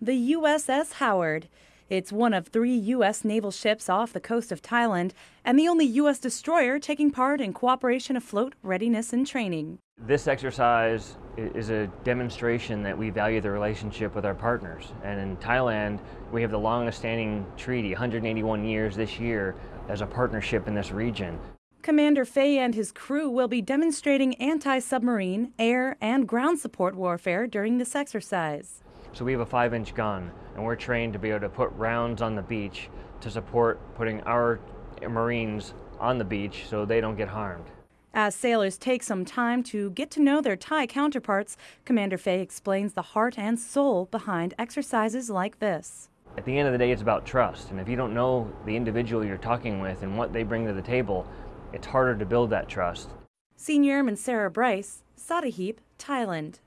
the USS Howard. It's one of three U.S. naval ships off the coast of Thailand and the only U.S. destroyer taking part in cooperation afloat readiness and training. This exercise is a demonstration that we value the relationship with our partners. And in Thailand, we have the longest standing treaty, 181 years this year, as a partnership in this region. Commander Fay and his crew will be demonstrating anti submarine, air, and ground support warfare during this exercise. So we have a five inch gun, and we're trained to be able to put rounds on the beach to support putting our Marines on the beach so they don't get harmed. As sailors take some time to get to know their Thai counterparts, Commander Fay explains the heart and soul behind exercises like this. At the end of the day, it's about trust. And if you don't know the individual you're talking with and what they bring to the table, it's harder to build that trust. Senior Airman Sarah Bryce, Sattahip, Thailand.